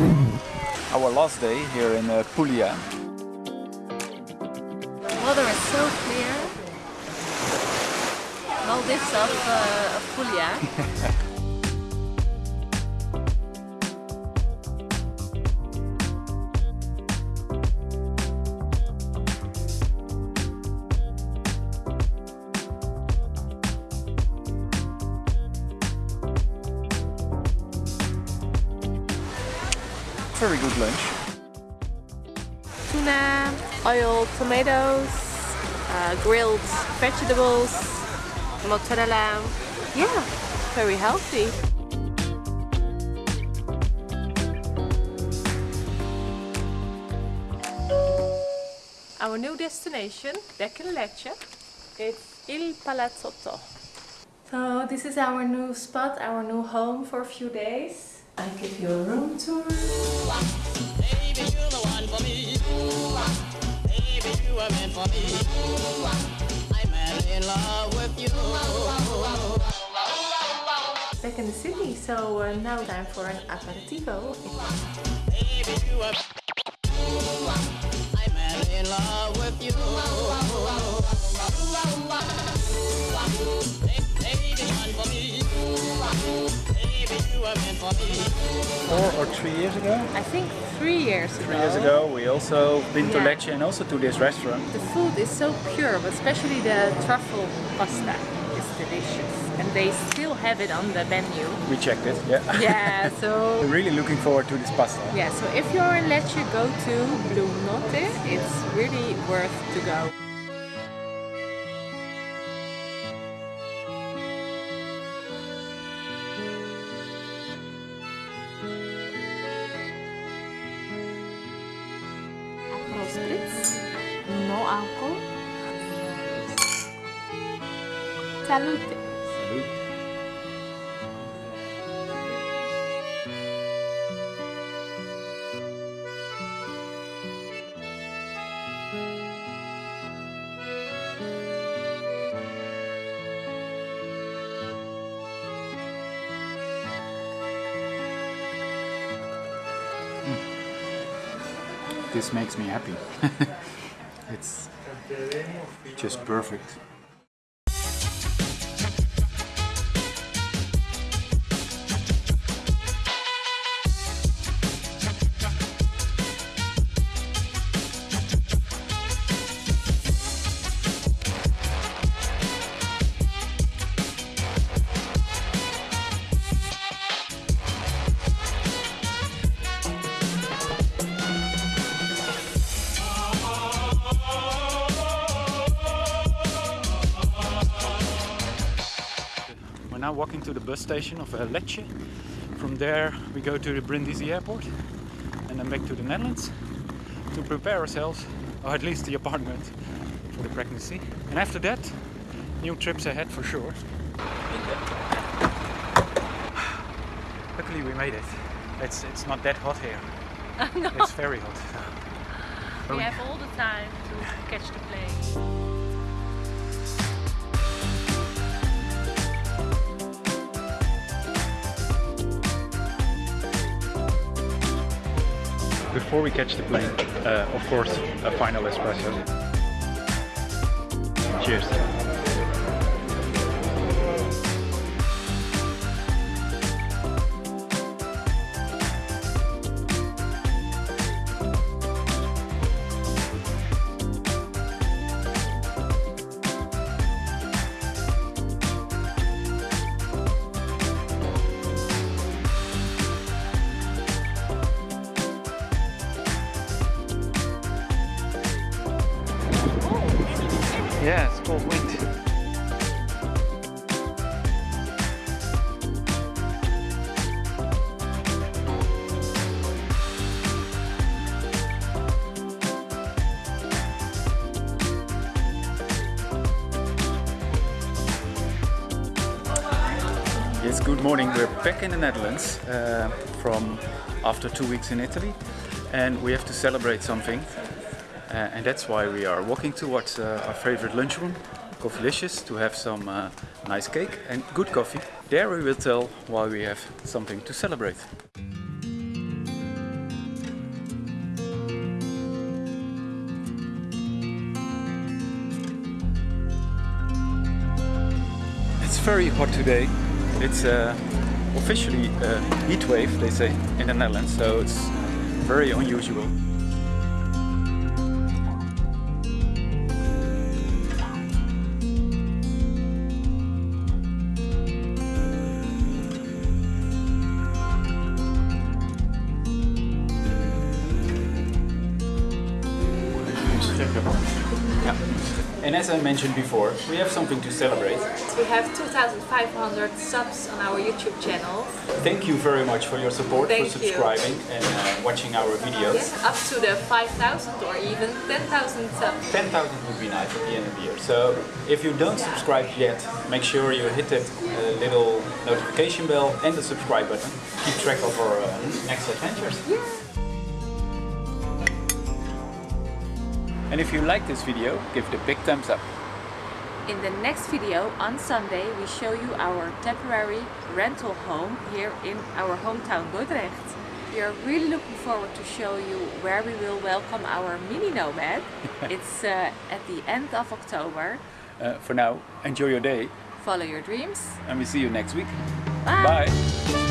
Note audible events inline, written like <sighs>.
Our last day here in uh, Puglia. Water is so clear. Maldives of, uh, of Puglia. <laughs> Very good lunch. Tuna, oil, tomatoes, uh, grilled vegetables, mozzarella. Yeah, very healthy. Our new destination, back in Lecce, it's Il Palazzotto. So this is our new spot, our new home for a few days. I give you a room tour. Baby, you're the one for me. Baby, you are meant for me. I'm in love with you. Back in the city, so uh, now time for an aperitivo. Baby, you are. I'm in love with you. Baby, one for me. Baby, you are meant for me. Four or three years ago? I think three years ago. Three years ago we also been to Lecce and also to this restaurant. The food is so pure, but especially the truffle pasta is delicious. And they still have it on the menu. We checked it, yeah. Yeah, so <laughs> We're really looking forward to this pasta. yeah, so if you're in Lecce, go to Blue Notte. It's really worth to go. Salute. This makes me happy. <laughs> it's just perfect. Now walking to the bus station of uh, Lecce. From there we go to the Brindisi airport and then back to the Netherlands to prepare ourselves, or at least the apartment, for the pregnancy. And after that, new trips ahead for sure. <sighs> Luckily we made it. It's, it's not that hot here. <laughs> It's very hot. We have all the time to catch the plane. Before we catch the plane, uh, of course, a final espresso. Cheers. Yeah, it's cold wind. Yes, good morning. We're back in the Netherlands uh, from after two weeks in Italy, and we have to celebrate something. Uh, and that's why we are walking towards uh, our favorite lunchroom, Coffeelicious, to have some uh, nice cake and good coffee. There we will tell why we have something to celebrate. It's very hot today. It's uh, officially a heat wave, they say, in the Netherlands, so it's very unusual. Yeah. And as I mentioned before, we have something to celebrate. We have 2,500 subs on our YouTube channel. Thank you very much for your support, Thank for you. subscribing and uh, watching our videos. Yeah, up to the 5,000 or even 10,000 subs. 10,000 would be nice at the end of the year. So if you don't subscribe yet, make sure you hit that uh, little notification bell and the subscribe button. Keep track of our uh, next adventures. And if you like this video, give it a big thumbs up. In the next video on Sunday we show you our temporary rental home here in our hometown Dordrecht. We are really looking forward to show you where we will welcome our mini nomad. <laughs> it's uh, at the end of October. Uh, for now, enjoy your day Follow your dreams. and we see you next week. Bye. Bye.